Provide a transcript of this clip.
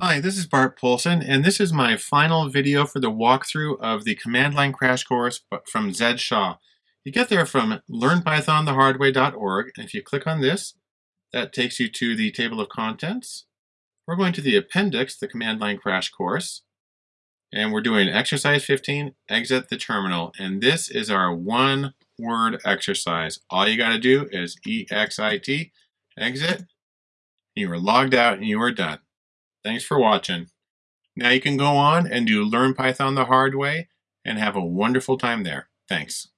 Hi, this is Bart Poulson, and this is my final video for the walkthrough of the command line crash course from Zed Shaw. You get there from learnpythonthehardway.org, and if you click on this, that takes you to the table of contents. We're going to the appendix, the command line crash course, and we're doing exercise 15, exit the terminal, and this is our one word exercise. All you got to do is EXIT, exit, you are logged out and you are done. Thanks for watching. Now you can go on and do Learn Python the hard way and have a wonderful time there. Thanks.